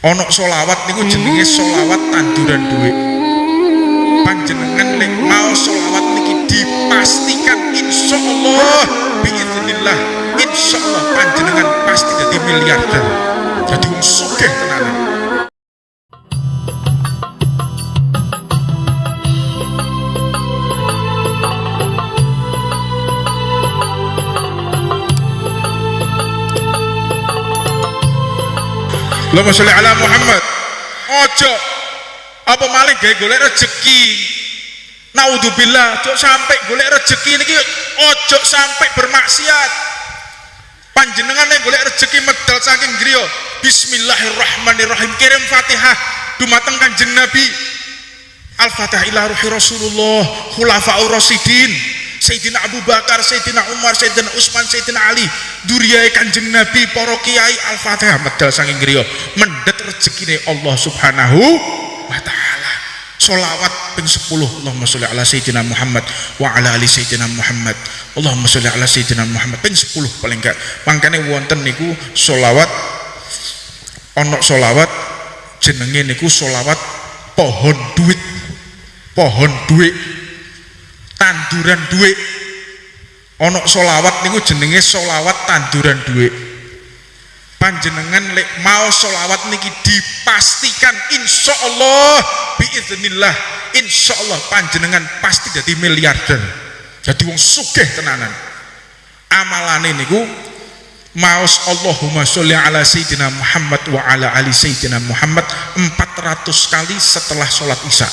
Onok solawat niku jenenge solawat tanduran duit panjenengan lek mau solawat niki dipastikan insya Allah biiznillah insya Allah panjenengan pasti jadi miliarder. Jadi sugih Allahumma sholli ala Muhammad. Ojo. Apa maling gawe golek rezeki naudzubillah ojo sampai golek rezeki niki ojo sampai bermaksiat. Panjenengan yang golek rezeki medal saking griya. Bismillahirrahmanirrahim. Kirim fatihah dumateng kanjeng nabi. Al-fatihah ila ruhi rasulullah khulafa'ur rasidin Sayyidina Abu Bakar, Sayyidina Umar, Sayyidina Utsman, Sayyidina Ali, duriyai Kanjeng Nabi, para kiai Al-Fatihah medal saking griya, mendet rezekine Allah Subhanahu wa taala. Solawat ping 10 Allahumma sholli ala Sayyidina Muhammad wa ala ali Sayyidina Muhammad. Allahumma sholli ala Sayyidina Muhammad ping 10 paling enggak. Mangkane wonten niku solawat ana solawat jenenge niku solawat pohon duit. Pohon duit tanduran duit. Onok solawat niku jenenge solawat tanduran duit. Panjenengan lek mau solawat niki dipastikan insya Allah biiznillah insya Allah panjenengan pasti jadi miliarder. Jadi wong sugih tenanan. Amalane niku maus Allahumma sholli ala sayyidina Muhammad wa ala ali sayyidina Muhammad 400 kali setelah sholat isya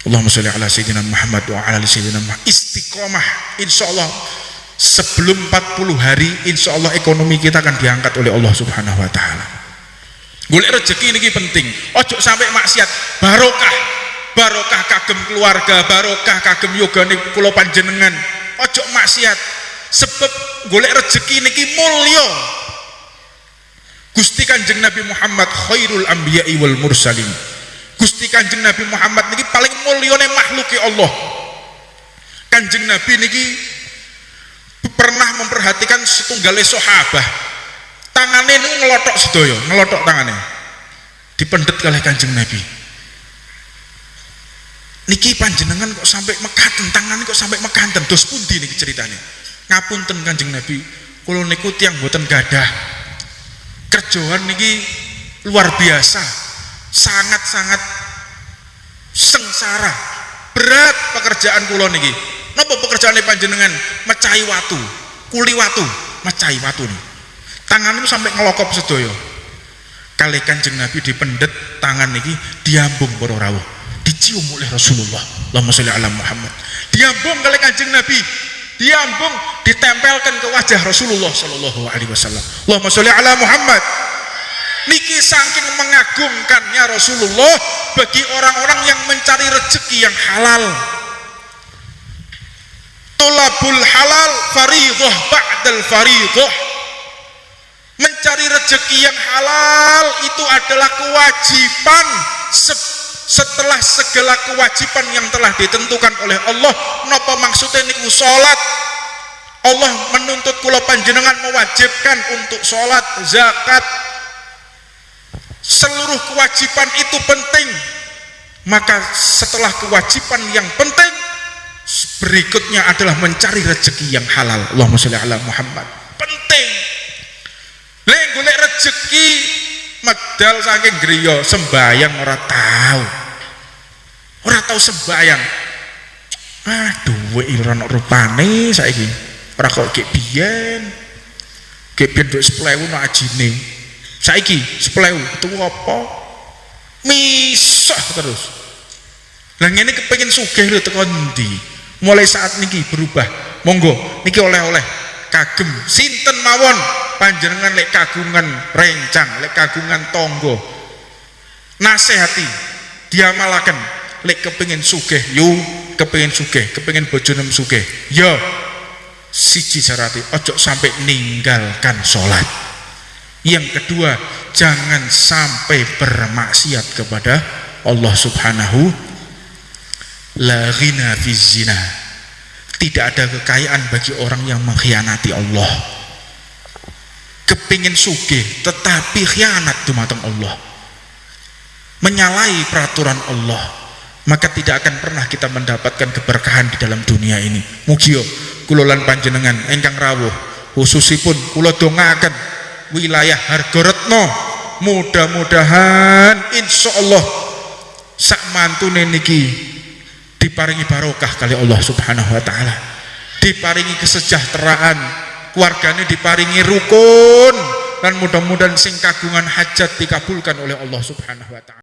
Allahumma sholli ala sayyidina Muhammad wa ala sayyidina Muhammad. Istiqomah insyaallah sebelum 40 hari insyaallah ekonomi kita akan diangkat oleh Allah subhanahu wa ta'ala. Golek rezeki ini penting. Ojo sampai maksiat. Barokah. Barokah kagem keluarga barokah kagem yoga nih pulau panjenengan. Ojo maksiat. Sebab golek rezeki ini mulya. Gusti Kanjeng Nabi Muhammad khairul anbiya'i wal mursalin Gusti Kanjeng Nabi Muhammad niki paling mulyane makhluk Allah. Kanjeng Nabi niki pernah memperhatikan setunggale sahabat. Tangannya ini ngelotok sedoyo, ngelotok tangannya. Dipendet oleh Kanjeng Nabi. Niki panjenengan kok sampai mekaten tangannya kok sampai mekaten dos pundi niki ceritanya. Ngapunten Kanjeng Nabi, kula niku tiang boten gadah. Kerjaan niki luar biasa sangat-sangat sengsara. Berat pekerjaan kula niki. Napa pekerjaan panjenengan? Mecahi watu. Kuli watu. Mecahi watu nih tangan itu sampai ngelokop sedoyo kali kanjeng nabi dipendet tangan niki diambung para dicium oleh Rasulullah. Allahumma sholli ala Muhammad. Diambung kali kanjeng nabi. Diambung ditempelkan ke wajah Rasulullah sallallahu alaihi wasallam. Allahumma ala Muhammad niki saking mengagumkannya Rasulullah bagi orang-orang yang mencari rezeki yang halal. Tulabul halal faridah ba'dal faridah mencari rezeki yang halal itu adalah kewajiban setelah segala kewajiban yang telah ditentukan oleh Allah. Napa maksudnya niku salat Allah menuntut kula panjenengan mewajibkan untuk sholat, zakat, seluruh kewajiban itu penting. Maka setelah kewajiban yang penting berikutnya adalah mencari rezeki yang halal. Allahumma sholli ala Muhammad. Penting. Lek golek rezeki medal saking griya sembayang ora tahu ora tahu sembayang. Aduh ora ono rupane saiki. Ora kok gek biyen. Gek biyen dhuwit 10.000 no ajine saiki sepelewu itu apa? Misah terus. Lah ini kepengen sugih lho tekan ndi? Mulai saat niki berubah. Monggo niki oleh-oleh. Kagem sinten mawon? Panjenengan lek kagungan rencang lek kagungan tonggo nasihati diamalaken. Lek kepengen sugih yu kepengen sugih kepengen bojonem sugih. Yo siji syarati ojo sampai ninggalkan sholat yang kedua jangan sampai bermaksiat kepada Allah subhanahu la ghina zina. Tidak ada kekayaan bagi orang yang mengkhianati Allah. Kepingin sugih tetapi khianat dumateng Allah. Menyalahi peraturan Allah. Maka tidak akan pernah kita mendapatkan keberkahan di dalam dunia ini. Mugio kulolan panjenengan engkang rawuh. Khususipun kulo dongakan wilayah Hargoretno. Mudah-mudahan insya Allah sak mantune niki diparingi barokah kali Allah subhanahu wa ta'ala. Diparingi kesejahteraan keluarganya diparingi rukun dan mudah-mudahan sing kagungan hajat dikabulkan oleh Allah subhanahu wa ta'ala